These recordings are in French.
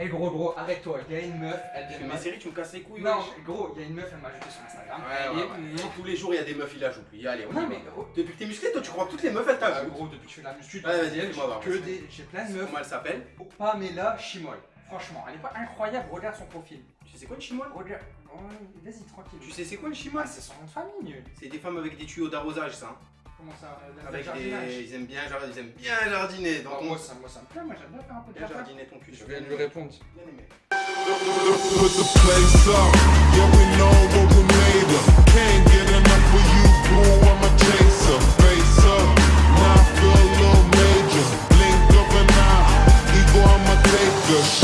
Eh gros gros, arrête-toi, il y a une meuf, elle Tu vient fais de mes m'a- séries, tu me casses les couilles. Non, gros, il y a une meuf, elle m'a ajouté sur Instagram. Ouais, ouais, Et- ouais. Non, tous les jours, il y a des meufs, il ajoute. Oui, allez, on y Non mais gros, Depuis que t'es musclé, toi, tu crois que toutes les meufs, elles ah, t'ajoutent. gros, depuis que je fais de la muscu, Ouais, vas-y, que des, j'ai plein de meufs. Comment elle s'appelle Pamela Chimoy. Franchement, elle est pas incroyable, regarde son profil. Tu sais c'est quoi une chimoine Regarde, ouais, vas-y tranquille. Tu sais c'est quoi une Ah, chimoine c'est son nom de famille. C'est des femmes avec des tuyaux d'arrosage, ça. Comment ça euh, Avec jardinage. des. Ils aiment bien, jard- ils aiment bien jardiner. Donc, on moi, ça, moi ça me plaît, moi j'aime bien faire un peu de jardin. jardiner ton cul. Je vais lui répondre. Bien aimé. Put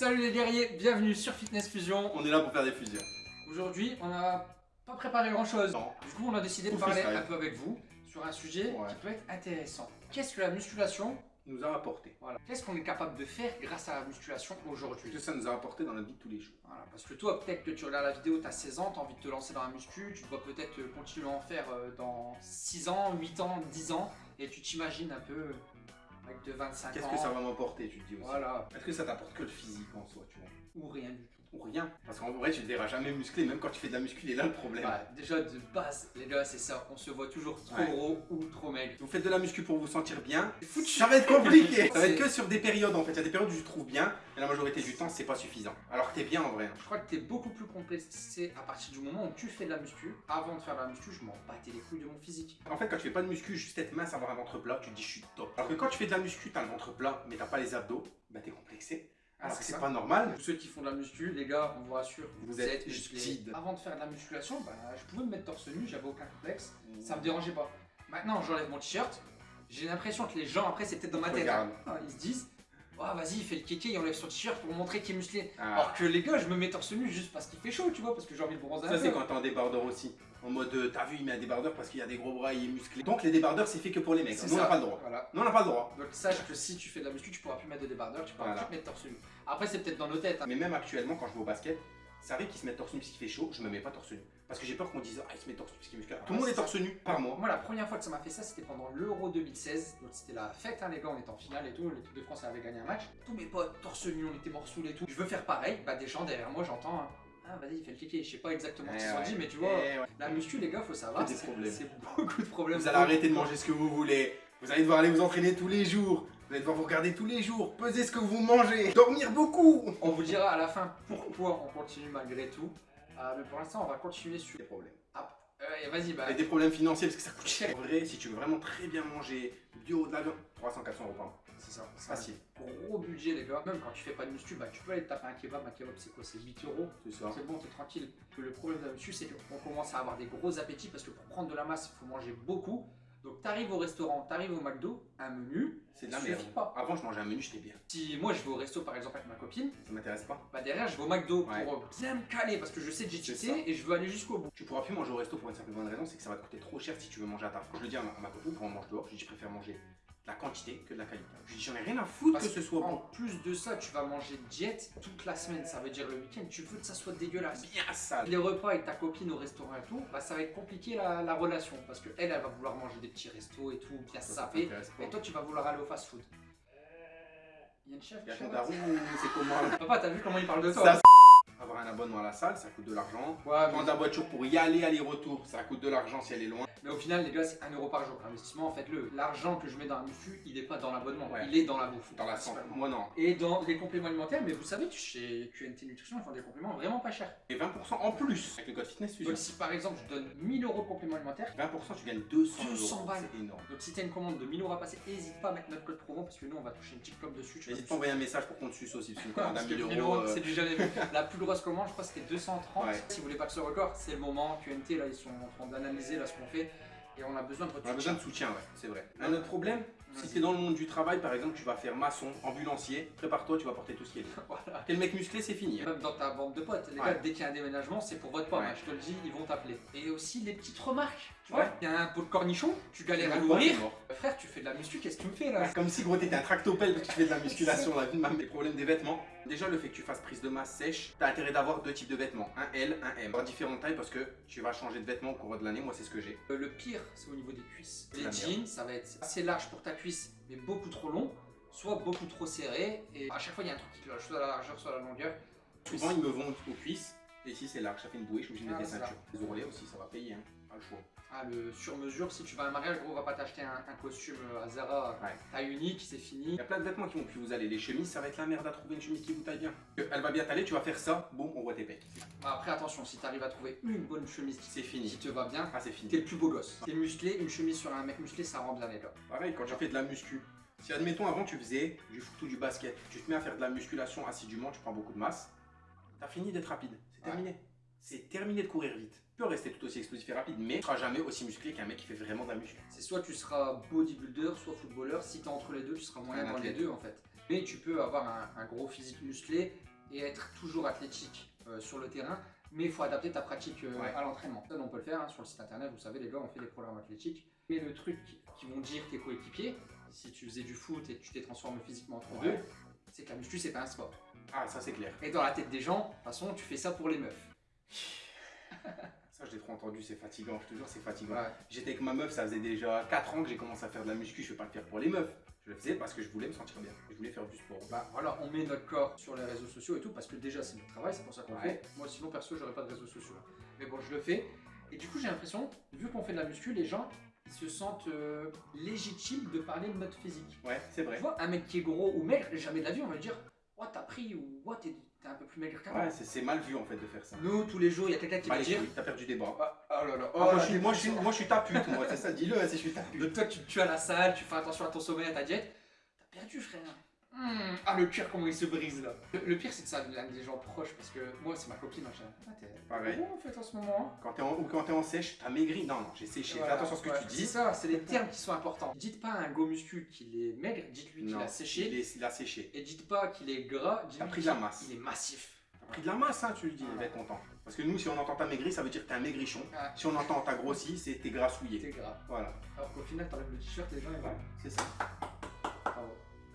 Salut les guerriers, bienvenue sur Fitness Fusion. On est là pour faire des fusions. Aujourd'hui, on n'a pas préparé grand chose. Non. Du coup, on a décidé de parler un peu avec vous sur un sujet Ouais. qui peut être intéressant. Qu'est-ce que la musculation Nous a apporté. Voilà. Qu'est-ce qu'on est capable de faire grâce à la musculation aujourd'hui Qu'est-ce que ça nous a apporté dans la vie de tous les jours Voilà, parce que toi, peut-être que tu regardes la vidéo, tu as 16 ans, tu as envie de te lancer dans la muscu, tu dois peut-être euh, continuer à en faire euh, dans 6 ans, 8 ans, 10 ans, et tu t'imagines un peu euh, avec de 25 Qu'est-ce ans. que ça va m'apporter, tu te dis aussi Voilà, Est-ce que ça t'apporte que le physique en soi, tu vois? Ou rien du tout. Ou rien Parce qu'en vrai, tu te verras jamais musclé, même quand tu fais de la muscu, il est là le problème. Bah, déjà de base, les gars, c'est ça, on se voit toujours trop Ouais. gros ou trop maigre. Vous faites de la muscu pour vous sentir bien, ça va être compliqué. ça va être que sur des périodes en fait. Il y a des périodes où tu te trouves bien, et la majorité du temps, c'est pas suffisant. Alors que t'es bien en vrai. Je crois que tu es beaucoup plus complexé à partir du moment où tu fais de la muscu. Avant de faire de la muscu, je m'en battais les couilles de mon physique. En fait, quand tu fais pas de muscu, juste être mince, avoir un ventre plat, tu te dis je suis top. Alors que quand tu fais de la muscu, t'as le ventre plat, mais t'as pas les abdos, bah t'es complexé. Ah, Alors que c'est pas normal. Tous ceux qui font de la muscu, les gars, on vous rassure, Vous êtes musclés. Avant de faire de la musculation, bah, je pouvais me mettre torse nu, j'avais aucun complexe, ça me dérangeait pas. Maintenant, j'enlève mon t-shirt, j'ai l'impression que les gens, après, c'est peut-être dans ma tête, hein. ils se disent, oh, vas-y, il fait le kéké, il enlève son t-shirt pour montrer qu'il est musclé. Ah. Alors que les gars, je me mets torse nu juste parce qu'il fait chaud, tu vois, parce que j'ai envie de bronzer Ça, c'est quand t'es en débardeur aussi. En mode, euh, t'as vu, il met un débardeur parce qu'il y a des gros bras, il est musclé. Donc les débardeurs, c'est fait que pour les mecs. Nous, on n'a pas le droit. Voilà. Nous, on n'a pas le droit. Donc sache que si tu fais de la muscu, tu pourras plus mettre de débardeur, tu pourras Voilà. plus te mettre torse nu. Après, c'est peut-être dans nos têtes. hein. Mais même actuellement, quand je vais au basket, ça arrive qu'ils se mettent torse nu parce qu'il fait chaud, je me mets pas torse nu. Parce que j'ai peur qu'on dise, ah, il se met torse nu parce qu'il est musclé. Tout le monde est torse nu par mois. Moi, la première fois que ça m'a fait ça, c'était pendant l'Euro 2016. Donc, c'était la fête, hein, les gars. On était en finale et tout. L'équipe de France avait gagné un match. Tous mes potes, torse nu, on était sous et tout. Je veux faire pareil. Bah, des gens derrière moi, j'entends. hein, Ah, vas-y, il fait le kéké. Je sais pas exactement ce qu'ils Eh ont ouais. dit, mais tu vois, Eh ouais. la muscu, les gars, faut savoir. C'est beaucoup de problèmes. Vous allez arrêter de manger ce que vous voulez. Vous allez devoir aller vous entraîner tous les jours. Vous allez devoir vous regarder tous les jours. Peser ce que vous mangez. Dormir beaucoup. On vous dira à la fin pourquoi on continue malgré tout. Ah, mais pour l'instant, on va continuer sur. Des problèmes. Euh, vas-y, bah. Et des problèmes financiers parce que ça coûte cher. En vrai, si tu veux vraiment très bien manger, bio, de la viande, 300-400 euros par mois. C'est ça. c'est Facile. Gros budget, les gars. Même quand tu fais pas de muscu, bah, tu peux aller te taper un kebab. Un kebab, c'est quoi? C'est 8 euros. C'est ça. C'est bon, t'es tranquille. Que le problème de la muscu, c'est qu'on commence à avoir des gros appétits parce que pour prendre de la masse, il faut manger beaucoup. Donc t'arrives au restaurant, t'arrives au McDo, un menu. C'est de la merde. pas. Avant, je mangeais un menu, j'étais bien. Si moi je vais au resto par exemple avec ma copine, Ça m'intéresse pas. bah derrière je vais au McDo Ouais. pour bien me caler parce que je sais que j'ai ça. et je veux aller jusqu'au bout. Tu pourras plus manger au resto pour une simple bonne raison, c'est que ça va te coûter trop cher si tu veux manger à ta faim. Je le dis à ma, à ma copine quand on mange dehors, je dis je préfère manger la quantité que de la qualité. Je dis j'en ai rien à foutre Parce que ce soit En bon. plus de ça, tu vas manger diète toute la semaine, ça veut dire le week-end, tu veux que ça soit dégueulasse. Bien sale. Les repas avec ta copine au restaurant et tout, bah ça va être compliqué la, la relation parce que elle, elle va vouloir manger des petits restos et tout, bien sapé. Et toi, tu vas vouloir aller au fast-food. Il y a une chef ton moi daron ou c'est comment Papa, t'as vu comment il parle de toi Ça, hein Avoir un abonnement à la salle, ça coûte de l'argent. Ouais, mais, Prendre la voiture pour y aller, aller-retour, ça coûte de l'argent si elle est loin. Mais au final, les gars, c'est 1€ euro par jour. L'investissement, faites-le. L'argent que je mets dans la muscu, il est pas dans l'abonnement, Ouais. il est dans la bouffe. Dans la santé. Moi non. Et dans les compléments alimentaires, mais vous savez chez QNT Nutrition, ils font des compléments vraiment pas chers. Et 20% en plus avec le code fitness fusion. Donc si par exemple, je donne 1000 euros de compléments alimentaires, 20% tu gagnes 200, 200 euros. balles. C'est énorme. donc si t'as une commande de 1000 euros à passer, n'hésite pas à mettre notre code promo parce que nous, on va toucher une petite com dessus. tu N'hésite pas à envoyer un message pour qu'on te suce aussi. Parce que 1000 1000 euros. euros, euh, c'est du jamais vu. La plus grosse commande, je crois, c'était 230. Ouais. Si vous voulez pas que ce record, c'est le moment. QNT, là, ils sont en train d'analyser là ce qu'on fait. Et on a besoin de votre On a besoin de soutien, ouais, c'est vrai. Un autre problème, si Vas-y. t'es dans le monde du travail, par exemple, tu vas faire maçon, ambulancier, prépare-toi, tu vas porter tout ce qui est lourd. Voilà. Quel mec musclé, c'est fini. hein. Même dans ta bande de potes, les Ouais. gars, dès qu'il y a un déménagement, c'est pour votre pomme. Ouais. hein, je te le dis, ils vont t'appeler. Et aussi les petites remarques. Tu Ouais. vois, il y a un pot de cornichon, tu galères à l'ouvrir. Frère, tu fais de la muscu, qu'est-ce que tu me fais là? Comme si gros t'étais un tractopelle parce que tu fais de la musculation, la vie de ma mère. Les problèmes des vêtements, Déjà, le fait que tu fasses prise de masse sèche, t'as intérêt d'avoir deux types de vêtements, un L, un M. Différentes tailles parce que tu vas changer de vêtements au cours de l'année. Moi, c'est ce que j'ai. Euh, Le pire, c'est au niveau des cuisses. Les jeans, ça va être assez large pour ta cuisse, mais beaucoup trop long, soit beaucoup trop serré. Et à chaque fois, il y a un truc qui cloche, soit la largeur, soit la longueur. Souvent, ils me vont aux cuisses. Et ici, c'est large, ça fait une bouée. Je suis obligé de Ah, mettre des ceintures. Les ourlets aussi, ça va payer, hein. Pas le choix. Ah, le sur-mesure, si tu vas à un mariage, gros, on va pas t'acheter un, un costume à Zara Ouais. taille unique, c'est fini. Il y a plein de vêtements qui vont plus vous aller. Les chemises, ça va être la merde à trouver une chemise qui vous taille bien. Elle va bien t'aller, tu vas faire ça, boum, on voit tes pecs. Bah, après, attention, si tu arrives à trouver une bonne chemise qui, C'est fini. qui te va bien, Ah, c'est fini. t'es le plus beau gosse. T'es musclé, une chemise sur un mec musclé, ça rend bien les gars. Pareil, quand j'ai fait de la muscu. Si admettons avant tu faisais du foot ou du basket, tu te mets à faire de la musculation assidûment, tu prends beaucoup de masse, t'as fini d'être rapide. C'est Ouais. terminé. C'est terminé de courir vite. Rester tout aussi explosif et rapide, mais tu seras jamais aussi musclé qu'un mec qui fait vraiment de la muscu. C'est soit tu seras bodybuilder, soit footballeur. Si t'es entre les deux, tu seras moyen dans les deux en fait. Mais tu peux avoir un, un gros physique musclé et être toujours athlétique euh, sur le terrain. Mais il faut adapter ta pratique euh, Ouais. à l'entraînement. Ça, on peut le faire hein, sur le site internet. Vous savez, les gars, on fait des programmes athlétiques. Mais le truc qui vont dire tes coéquipiers, si tu faisais du foot et que tu t'es transformé physiquement entre Ouais. deux, c'est que la muscu, c'est pas un sport. Ah, ça c'est clair. Et dans la tête des gens, de toute façon, tu fais ça pour les meufs. Ça, je l'ai trop entendu, c'est fatigant, je te jure, c'est fatigant. Ouais. J'étais avec ma meuf, ça faisait déjà 4 ans que j'ai commencé à faire de la muscu, je vais pas le faire pour les meufs. Je le faisais parce que je voulais me sentir bien. Je voulais faire du sport. Bah voilà, on met notre corps sur les réseaux sociaux et tout parce que déjà c'est notre travail, c'est pour ça qu'on le Ouais. fait. Moi sinon perso j'aurais pas de réseaux sociaux. Mais bon je le fais. Et du coup j'ai l'impression, vu qu'on fait de la muscu, les gens ils se sentent euh, légitimes de parler de notre physique. Ouais, c'est vrai. Tu vois, un mec qui est gros ou maigre, jamais de la vie on va lui dire Oh t'as pris ou Oh t'es t'es un peu plus maigre qu'avant. Ouais, c'est- mal vu en fait de faire ça. Nous tous les jours il y a quelqu'un qui Bah, va dire t'as perdu des bras. Ah, Oh là là, Ah, oh moi, je suis, t'es moi, je suis, pas moi je suis ta pute, moi, c'est ça, dis-le, si je suis ta pute. Donc toi tu, tu à la salle, tu fais attention à ton sommeil, à ta diète, t'as perdu frère. Hmm, Ah le cœur comment il se brise là. Le, le pire c'est que ça vient des gens proches parce que moi c'est ma copine machin. Ah t'es Pareil. en fait en ce moment. hein. Quand t'es en, ou quand t'es en sèche, t'as maigri. Non, non, j'ai séché. Voilà, Fais attention à ce que ouais, tu C'est dis. ça, c'est les termes qui sont importants. Dites pas à un go muscu qu'il est maigre, dites-lui qu'il a séché. Il, est, il a séché. Et dites pas qu'il est gras, dites-lui pris de la qu'il- masse. Il est massif. T'as pris de la masse, hein, tu lui dis, il va être content. Parce que nous, si on entend t'as maigri, ça veut dire que t'es un maigrichon. Ah, Si on entend t'as grossi, c'est t'es grassouillé. t'es gras. Voilà, Alors qu'au final t'enlèves le t-shirt, les gens ils vont. c'est ça.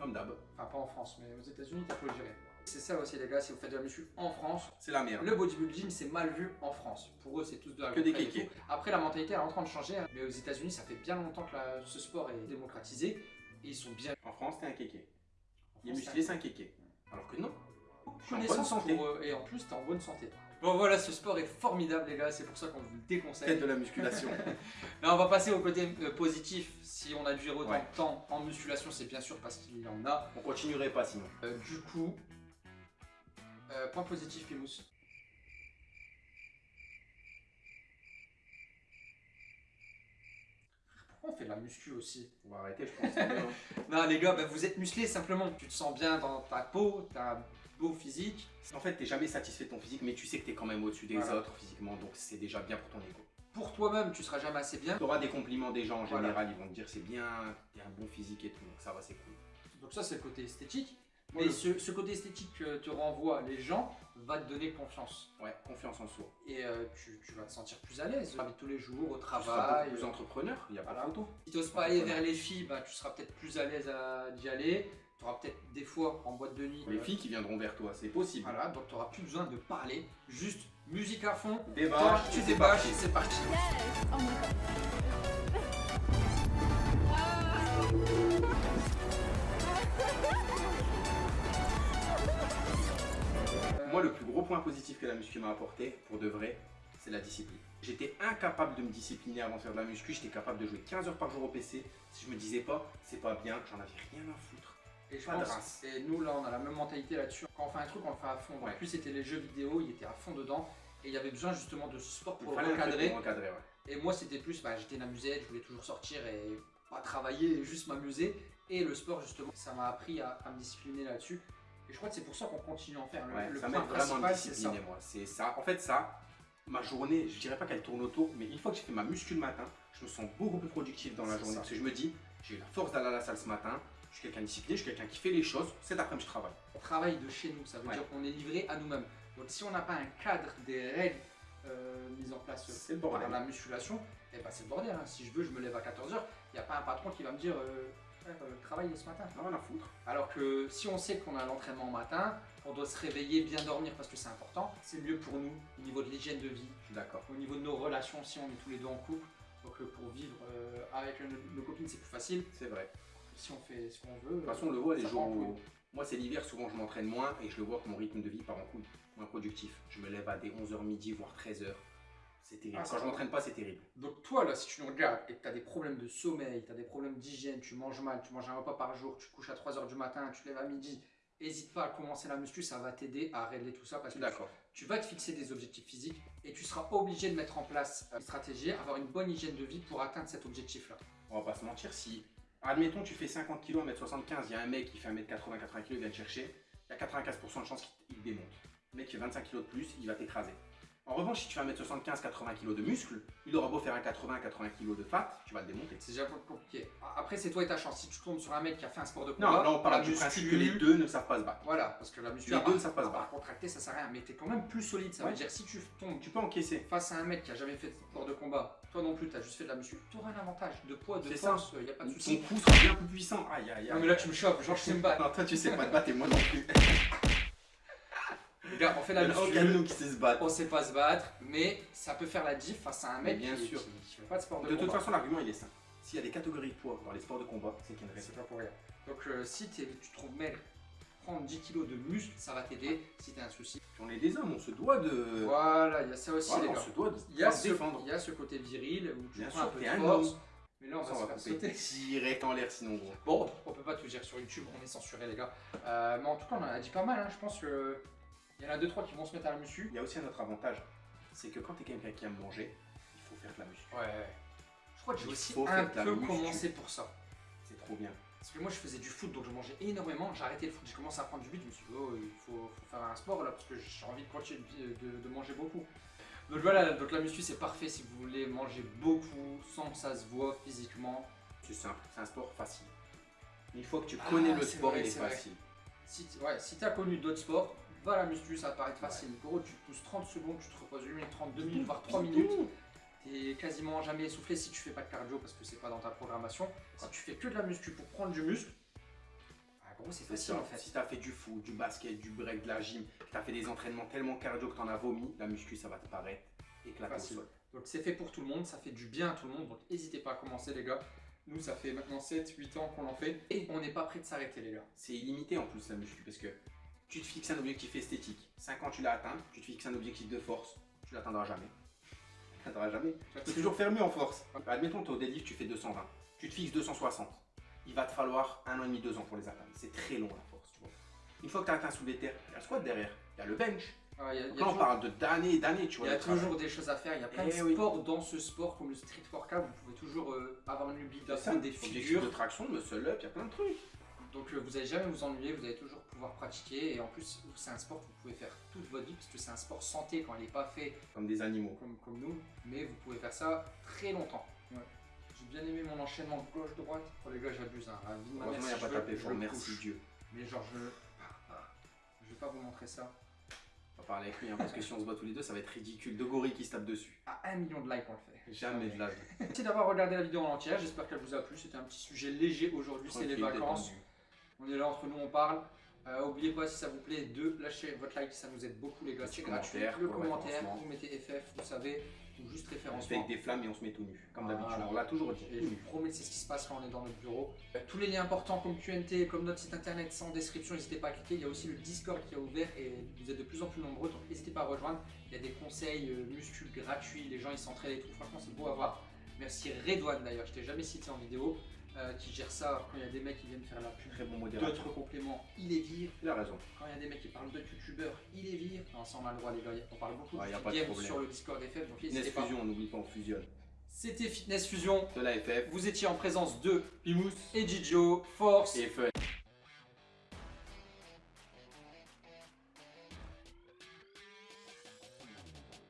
Comme d'hab. Enfin pas en France, mais aux États-Unis t'as pas le gérer. C'est ça aussi les gars, si vous faites de la muscu en France, C'est la merde. Le bodybuilding, c'est mal vu en France. Pour eux, c'est tous de la Que des kékés. Après, la mentalité elle est en train de changer. hein. Mais aux États-Unis, ça fait bien longtemps que la- ce sport est démocratisé. Et ils sont bien. En France, t'es un kéké. Il est en musclé, c'est un kéké. Alors que non. Je suis en bonne santé. pour eux, et en plus, t'es en bonne santé. Bon voilà, ce sport est formidable les gars, c'est pour ça qu'on vous le déconseille. Tête de la musculation. Là, on va passer au côté euh, positif. Si on a dû autant Ouais. de temps en musculation, c'est bien sûr parce qu'il y en a. on continuerait pas sinon. Euh, du coup, euh, point positif, Pimous. Pourquoi on fait de la muscu aussi? On va arrêter, je pense. Non, les gars, bah, vous êtes musclés simplement. Tu te sens bien dans ta peau, t'as beau physique. en fait, t'es jamais satisfait de ton physique, mais tu sais que t'es quand même au-dessus des Voilà. autres physiquement, donc c'est déjà bien pour ton ego. Pour toi-même, tu seras jamais assez bien. Tu auras des compliments des gens en Voilà. général, ils vont te dire c'est bien, t'as un bon physique et tout, donc ça va, c'est cool. Donc ça, c'est le côté esthétique. Mais ce, ce côté esthétique que te renvoient les gens va te donner confiance. Ouais, confiance en soi. Et euh, tu, tu vas te sentir plus à l'aise. Tu tous les jours, au Tu seras travail. beaucoup plus entrepreneur, il y a pas Voilà. photo. Si tu n'oses pas aller vers les filles, bah, tu seras peut-être plus à l'aise d'y aller. Tu auras peut-être des fois en boîte de nuit. Les euh, filles qui viendront vers toi, c'est possible. Voilà, donc tu n'auras plus besoin de parler. Juste musique à fond. Débâche, tu débâches, parti. c'est parti. Yes! Oh my god. Moi, le plus gros point positif que la muscu m'a apporté, pour de vrai, c'est la discipline. J'étais incapable de me discipliner avant de faire de la muscu, j'étais capable de jouer 15 heures par jour au PC. Si je me disais pas, c'est pas bien, j'en avais rien à foutre. Et je Pas pense, et nous là, on a la même mentalité là-dessus. Quand on fait un truc, on le fait à fond. En plus, c'était les jeux vidéo, il était à fond dedans. Et il y avait besoin justement de ce sport pour truc recadrer. pour encadrer, ouais. Et moi, c'était plus, bah, j'étais une amusette, je voulais toujours sortir et pas travailler, et juste m'amuser. Et le sport, justement, ça m'a appris à, à me discipliner là-dessus. Et je crois que c'est pour ça qu'on continue à en faire. Le, Ouais, le ça m'aide vraiment ça. discipliner, moi. C'est ça. En fait, ça, ma journée, je dirais pas qu'elle tourne autour, mais une fois que j'ai fait ma muscu le matin, je me sens beaucoup plus productif dans la journée. ça. Parce que je me dis, j'ai eu la force d'aller à la salle ce matin, je suis quelqu'un discipliné, je suis quelqu'un qui fait les choses, cet après-midi je travaille. On travaille de chez nous, ça veut Ouais. dire qu'on est livré à nous-mêmes. Donc si on n'a pas un cadre, des règles euh, mises en place dans la musculation, et bah c'est le bordel. hein. Si je veux, je me lève à 14h, il n'y a pas un patron qui va me dire euh, faire euh, travailler ce matin. Non, rien à foutre. Alors que si on sait qu'on a l'entraînement matin, on doit se réveiller, bien dormir parce que c'est important, c'est mieux pour nous au niveau de l'hygiène de vie, Je suis d'accord. au niveau de nos relations si on est tous les deux en couple. Donc euh, pour vivre euh, avec nos, nos copines c'est plus facile. C'est vrai. Si on fait ce qu'on veut. De toute façon, on le voit les Ça jours où. Moi, c'est l'hiver, souvent je m'entraîne moins et je le vois que mon rythme de vie part en couille. Moins productif. Je me lève à des 11h midi, voire 13h. C'est terrible. Ah, Quand je m'entraîne pas, c'est terrible. Donc toi là, si tu nous regardes et que tu as des problèmes de sommeil, tu as des problèmes d'hygiène, tu manges mal, tu manges un repas par jour, tu couches à 3h du matin, tu te lèves à midi, n'hésite pas à commencer la muscu, ça va t'aider à régler tout ça parce que tu vas te fixer des objectifs physiques et tu seras obligé de mettre en place une stratégie, avoir une bonne hygiène de vie pour atteindre cet objectif-là. On va pas se mentir, si, admettons, tu fais 50 kg, 1m75, il y a un mec qui fait 1m80, 80 kg, il vient te chercher, il y a 95% de chances qu'il te démonte. Le mec qui fait 25 kg de plus, il va t'écraser. En revanche, si tu fais 1m75, 80 kg de muscle, il aura beau faire un 80, 80 kg de fat, tu vas le démonter. C'est déjà compliqué. Après, c'est toi et ta chance. Si tu tombes sur un mec qui a fait un sport de Non, combat, là on parle du principe que les deux ne savent pas se battre. Voilà, parce que la muscu, Les deux ne savent pas se battre. contracter, ça sert à rien. Mais t'es quand même plus solide. Ça Ouais. veut dire si tu tombes Tu peux encaisser. face à un mec qui a jamais fait de sport de combat, toi non plus, t'as juste fait de la muscu, t'auras un avantage de poids, de force, il y a pas de Ton souci. coup sera bien plus puissant. Aïe aïe aïe. Non mais là tu me chopes, genre je sais me battre. Non, toi tu sais pas te battre et moi non plus. On fait la nous qui sait se battre. on sait pas se battre, mais ça peut faire la diff face à un mec bien qui, sûr. qui, qui fait pas de sport de, De toute façon, l'argument il est simple. S'il y a des catégories de poids dans les sports de combat, c'est qu'il y a une raison. C'est pas pour rien. Donc euh, si tu te trouves maigre, prendre 10 kilos de muscle, ça va t'aider. Si t'as un souci, On est des hommes, on se doit de. voilà, il y a ça aussi Voilà, les on gars. se doit de Il y, a ce, défendre. il y a ce côté viril où tu Bien prends sûr, un peu de un force. homme. Mais là on va on se va faire sauter. direct en l'air sinon gros. Bon, on peut pas tout dire sur YouTube, on est censuré les gars. Euh, mais en tout cas, on en a dit pas mal. hein. Je pense que il y en a deux trois qui vont se mettre à la muscu. Il y a aussi un autre avantage, c'est que quand t'es quelqu'un qui aime manger, il faut faire de la muscu. Ouais. Je crois que j'ai aussi un peu commencé pour ça. C'est trop bien. Parce que moi je faisais du foot donc je mangeais énormément. J'ai arrêté le foot, j'ai commencé à prendre du but. Je me suis dit, oh, il faut, faut faire un sport là parce que j'ai envie de continuer de, de- de manger beaucoup. Donc voilà, donc la muscu c'est parfait si vous voulez manger beaucoup sans que ça se voit physiquement. C'est simple, c'est un sport facile. Une fois que tu connais Ah, le c'est sport, vrai, il est facile. Si ouais, si t'as connu d'autres sports, à la muscu, ça va paraître facile. Gros, tu pousses 30 secondes, tu te reposes 1 minute 30, 2 minutes, voire 3 minutes. T'es quasiment jamais essoufflé si tu fais pas de cardio parce que c'est pas dans ta programmation. Si tu fais que de la muscu pour prendre du muscle, ah, gros, c'est facile en fait. Si t'as fait du foot, du basket, du break, de la gym, que t'as fait des entraînements tellement cardio que t'en as vomi, la muscu ça va te paraître sol. Donc c'est fait pour tout le monde, ça fait du bien à tout le monde. Donc n'hésitez pas à commencer les gars. Nous, ça fait maintenant 7-8 ans qu'on en fait et on n'est pas prêt de s'arrêter les gars. C'est illimité en plus la muscu parce que tu te fixes un objectif esthétique. 5 ans tu l'as atteint, tu te fixes un objectif de force, tu l'atteindras jamais. Tu l'atteindras jamais. Tu peux toujours faire mieux en force. Admettons t'es au deadlift, tu fais 220. Tu te fixes 260. Il va te falloir un an et demi, deux ans pour les atteindre. C'est très long la force, tu vois. Une fois que tu as atteint sous les terres, il y a le squat derrière, il y a le bench. Ah, il y a- il y a Donc là on parle de d'années et d'années, tu Il y a le travail. toujours des choses à faire, il y a plein de Eh oui. sports dans ce sport comme le street workout, vous pouvez toujours euh, avoir une lubie d'apprendre des figures. de traction, muscle up, il y a plein de trucs. Donc euh, vous n'allez jamais vous ennuyer, vous allez toujours pouvoir pratiquer et en plus c'est un sport que vous pouvez faire toute votre vie parce que c'est un sport santé quand il n'est pas fait Comme des animaux. comme, comme nous, mais vous pouvez faire ça très longtemps. J'ai bien aimé mon enchaînement gauche-droite. Oh les gars j'abuse, hein. Heureusement, il n'y a pas tapé merci couche. Dieu. Mais genre je... Je vais pas vous montrer ça. On va parler avec lui, hein, parce que si on se bat tous les deux, ça va être ridicule. Deux gorilles qui se tapent dessus. À un million de likes on le fait. Jamais de la vie. Merci d'avoir regardé la vidéo en entière, j'espère qu'elle vous a plu. C'était un petit sujet léger aujourd'hui, c'est les vacances. détendu. On est là entre nous, on parle. Euh, Oubliez pas si ça vous plaît de lâcher votre like, ça nous aide beaucoup les gars. C'est gratuit. Le commentaire, vous mettez FF, vous savez, ou juste On se fait référencement. avec des flammes et on se met tout nu. Comme d'habitude. On l'a toujours dit. Et je vous promets que c'est ce qui se passe quand on est dans notre bureau. Euh, Tous les liens importants comme QNT, comme notre site internet sont en description, n'hésitez pas à cliquer. Il y a aussi le Discord qui est ouvert et vous êtes de plus en plus nombreux, donc n'hésitez pas à rejoindre. Il y a des conseils euh, muscu gratuits, les gens ils s'entraident et tout. Franchement, c'est beau à voir. Merci Redouane d'ailleurs, je t'ai jamais cité en vidéo, euh, qui gère ça quand il y a des mecs qui viennent faire la pub. Très bon. D'autres compléments, il les vire. Il a raison. Quand il y a des mecs qui parlent de youtubeurs, il les vire. Non, ça on a le droit les gars, on parle beaucoup Ouais, de y a pas de problème. sur le Discord FF, donc Fitness. Fusion, on n'oublie pas, on fusionne. C'était Fitness Fusion. De la FF Vous étiez en présence de Pimous et Gigio, Force. et Fun.